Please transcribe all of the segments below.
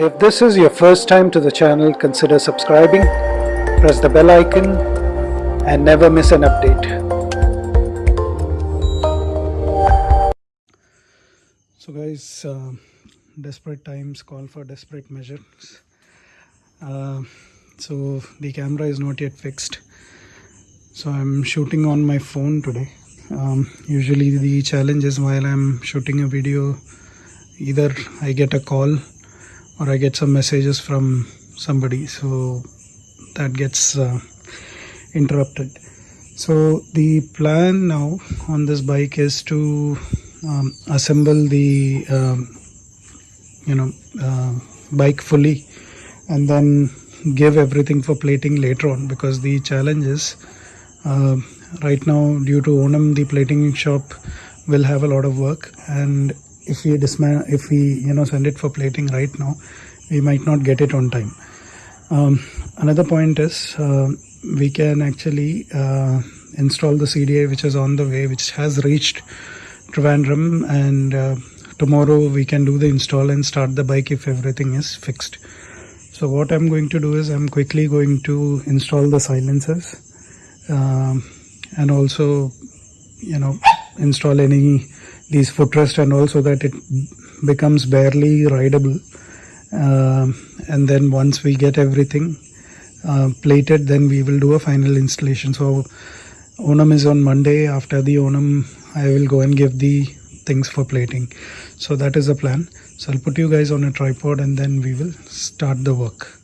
If this is your first time to the channel, consider subscribing, press the bell icon and never miss an update. So guys, uh, desperate times call for desperate measures. Uh, so the camera is not yet fixed. So I'm shooting on my phone today. Um, usually the challenge is while I'm shooting a video, either I get a call or I get some messages from somebody. So that gets uh, interrupted. So the plan now on this bike is to um, assemble the um, you know uh, bike fully and then give everything for plating later on because the challenge is uh, right now due to Onam the plating shop will have a lot of work and if we if we you know send it for plating right now we might not get it on time. Um, another point is uh, we can actually uh, install the CDI which is on the way which has reached Trivandrum and uh, tomorrow we can do the install and start the bike if everything is fixed. So what I'm going to do is I'm quickly going to install the silencers um, and also you know install any these footrest and also that it becomes barely rideable. Um, and then once we get everything uh, plated then we will do a final installation. So onam is on monday. After the onam i will go and give the things for plating. So that is the plan. So i'll put you guys on a tripod and then we will start the work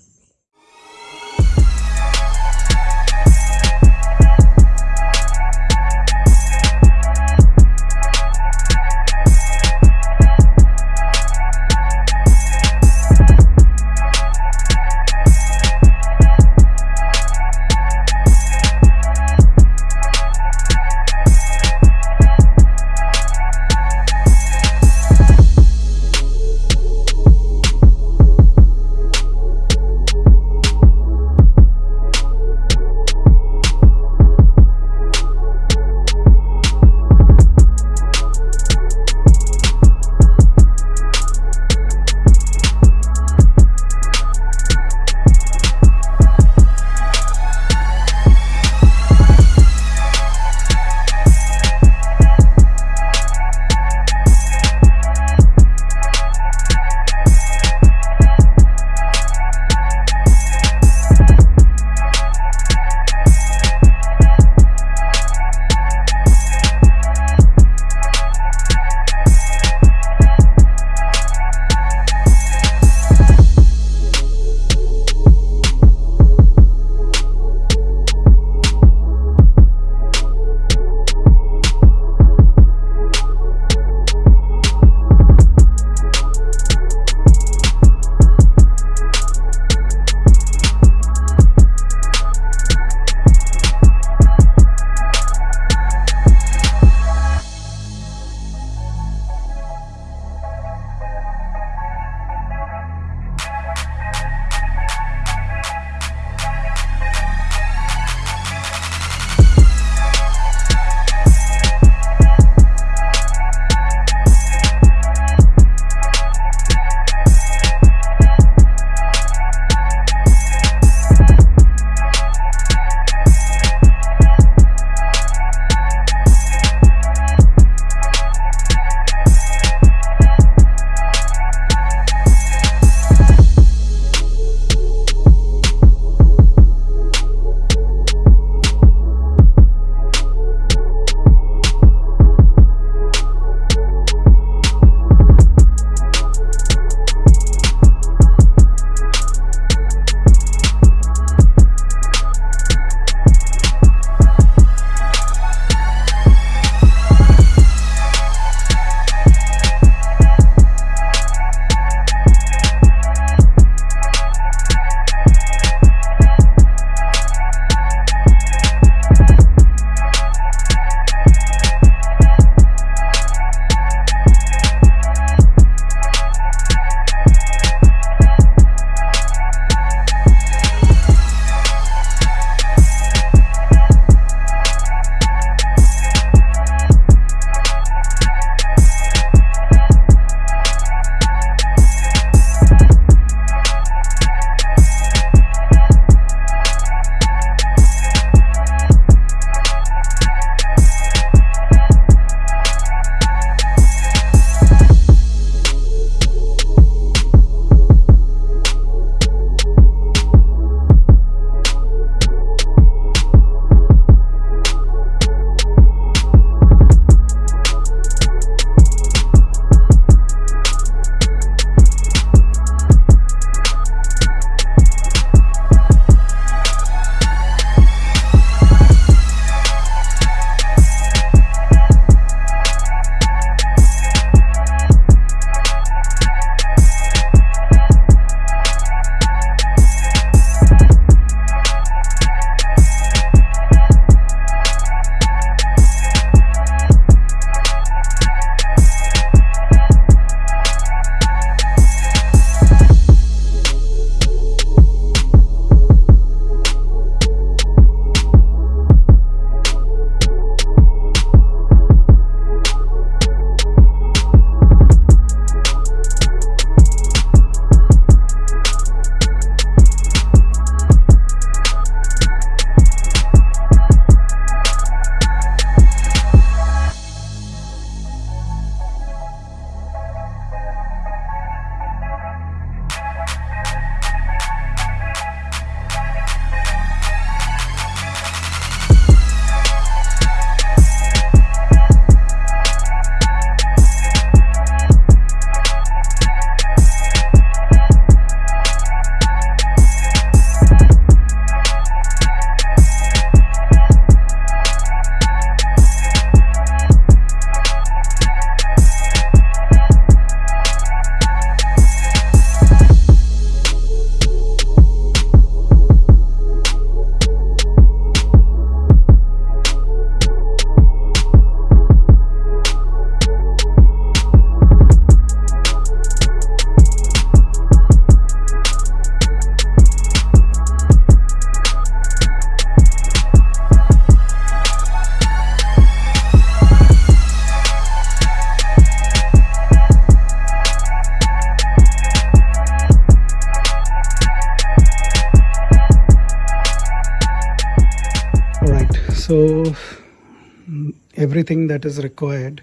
that is required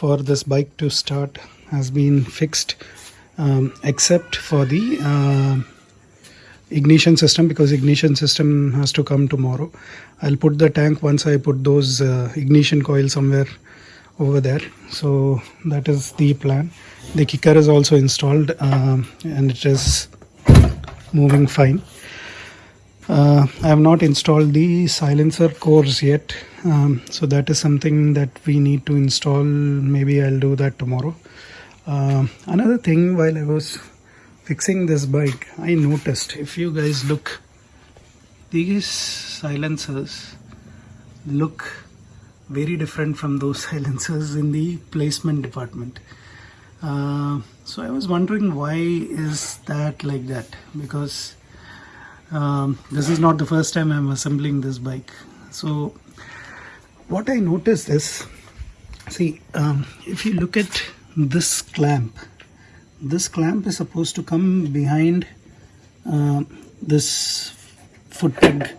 for this bike to start has been fixed um, except for the uh, ignition system because ignition system has to come tomorrow. I'll put the tank once i put those uh, ignition coil somewhere over there. So that is the plan. The kicker is also installed um, and it is moving fine uh, I have not installed the silencer cores yet um, so that is something that we need to install. Maybe I'll do that tomorrow. Uh, another thing while I was fixing this bike I noticed if you guys look these silencers look very different from those silencers in the placement department. Uh, so I was wondering why is that like that? Because um, this is not the first time I'm assembling this bike. So what I noticed is see um, if you look at this clamp this clamp is supposed to come behind uh, this foot peg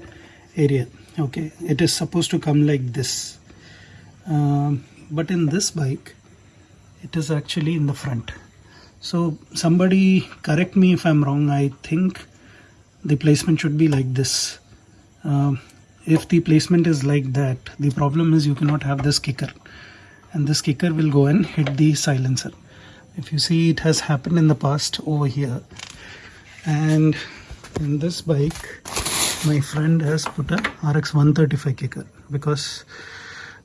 area okay? It is supposed to come like this. Um, but in this bike it is actually in the front. So somebody correct me if I'm wrong I think the placement should be like this. Um, if the placement is like that the problem is you cannot have this kicker. And this kicker will go and hit the silencer. If you see it has happened in the past over here. And in this bike my friend has put a RX 135 kicker because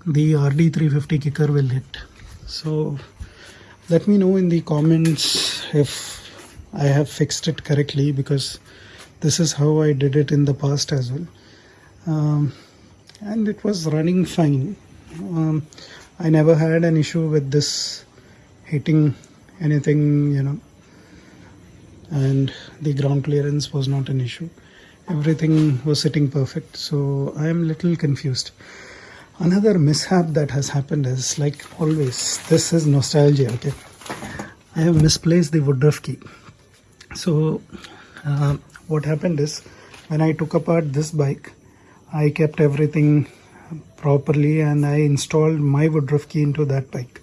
the RD 350 kicker will hit. So let me know in the comments if I have fixed it correctly because this is how I did it in the past as well. Um, and it was running fine. Um, I never had an issue with this hitting anything you know and the ground clearance was not an issue. Everything was sitting perfect so I am little confused. Another mishap that has happened is like always this is nostalgia okay? I have misplaced the woodruff key. So uh, what happened is when I took apart this bike I kept everything properly and I installed my woodruff key into that bike.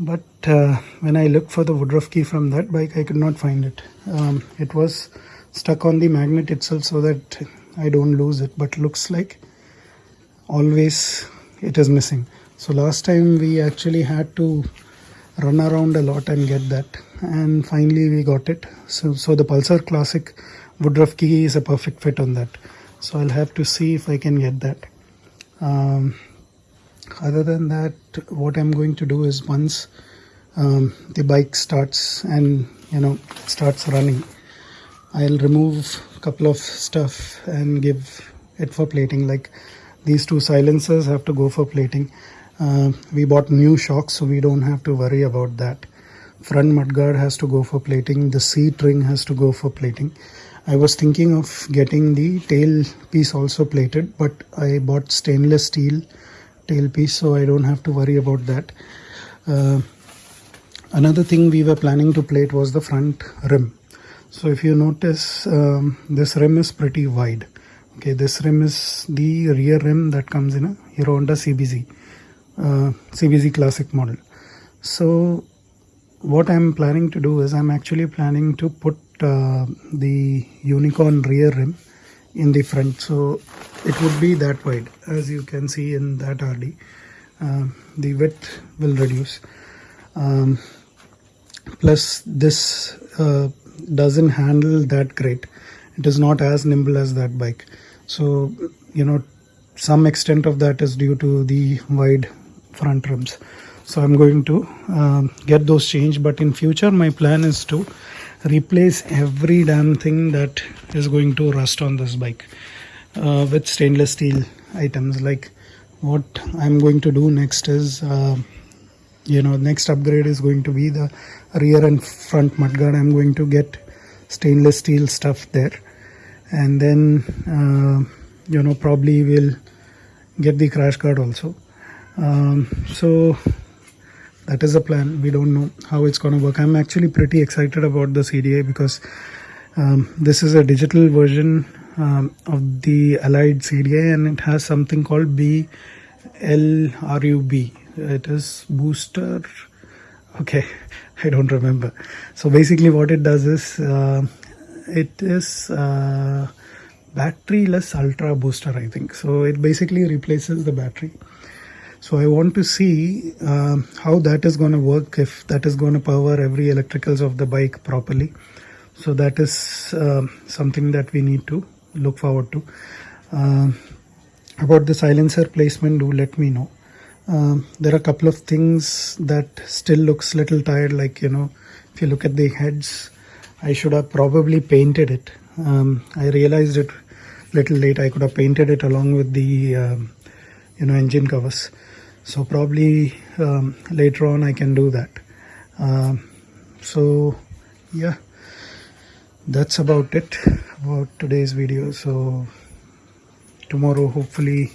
But uh, when I looked for the woodruff key from that bike I could not find it. Um, it was stuck on the magnet itself so that I don't lose it but looks like always it is missing. So last time we actually had to run around a lot and get that and finally we got it. So so the pulsar classic woodruff key is a perfect fit on that. So i'll have to see if i can get that. Um, other than that what i'm going to do is once um, the bike starts and you know starts running i'll remove a couple of stuff and give it for plating. Like these two silencers have to go for plating. Uh, we bought new shocks so we don't have to worry about that front mudguard has to go for plating the seat ring has to go for plating. I was thinking of getting the tail piece also plated but I bought stainless steel tail piece so I don't have to worry about that. Uh, another thing we were planning to plate was the front rim. So if you notice um, this rim is pretty wide. Okay this rim is the rear rim that comes in a Hero Honda CBZ uh, CBZ classic model. So what I'm planning to do is I'm actually planning to put uh, the unicorn rear rim in the front. So it would be that wide as you can see in that RD uh, the width will reduce. Um, plus this uh, doesn't handle that great. It is not as nimble as that bike. So you know some extent of that is due to the wide front rims so i'm going to um, get those changed but in future my plan is to replace every damn thing that is going to rust on this bike uh, with stainless steel items. Like what i'm going to do next is uh, you know next upgrade is going to be the rear and front mudguard i'm going to get stainless steel stuff there. And then uh, you know probably we'll get the crash guard also. Um, so that is the plan we don't know how it's going to work i'm actually pretty excited about the CDI because um, this is a digital version um, of the allied CDI and it has something called blrub it is booster. Okay, I don't remember. So basically, what it does is uh, it is uh, battery less ultra booster, I think. So it basically replaces the battery. So I want to see um, how that is going to work if that is going to power every electricals of the bike properly. So that is um something that we need to look forward to. Um about the silencer placement, do let me know. There are a couple of things that still looks little tired. Like you know, if you look at the heads, I should have probably painted it. Um, I realized it little late. I could have painted it along with the you know engine covers. So probably um, later on I can do that. Um, so yeah, that's about it about today's video. So tomorrow hopefully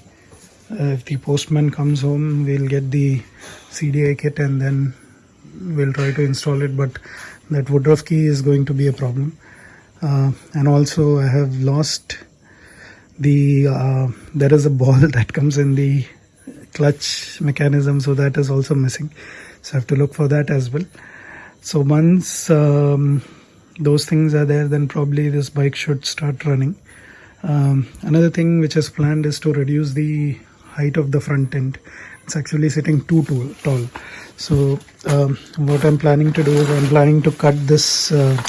uh, if the postman comes home we'll get the CDI kit and then we'll try to install it but that Woodruff key is going to be a problem uh, and also I have lost the uh, there is a ball that comes in the clutch mechanism so that is also missing. So I have to look for that as well. So once um, those things are there then probably this bike should start running. Um, another thing which is planned is to reduce the height of the front end. It's actually sitting too tall. So um, what i'm planning to do is i'm planning to cut this uh,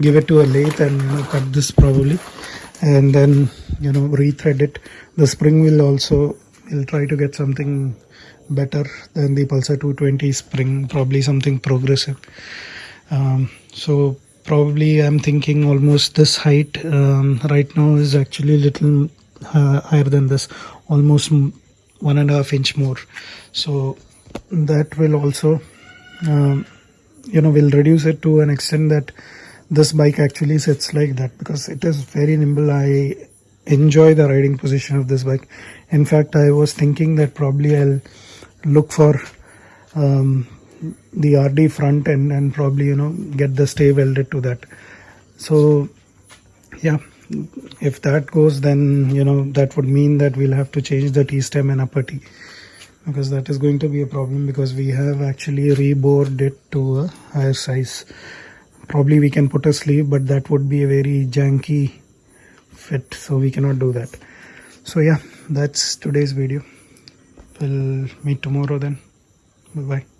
give it to a lathe and you know, cut this probably and then you know rethread it. The spring will also will try to get something better than the pulsar 220 spring probably something progressive. Um, so probably i'm thinking almost this height um, right now is actually a little uh, higher than this almost one and a half inch more. So that will also um, you know will reduce it to an extent that this bike actually sits like that because it is very nimble. I enjoy the riding position of this bike. In fact i was thinking that probably i'll look for um, the rd front end and probably you know get the stay welded to that. So yeah if that goes then you know that would mean that we'll have to change the t-stem and upper t because that is going to be a problem because we have actually rebored it to a higher size probably we can put a sleeve but that would be a very janky fit so we cannot do that. So yeah that's today's video. We'll meet tomorrow then. Bye bye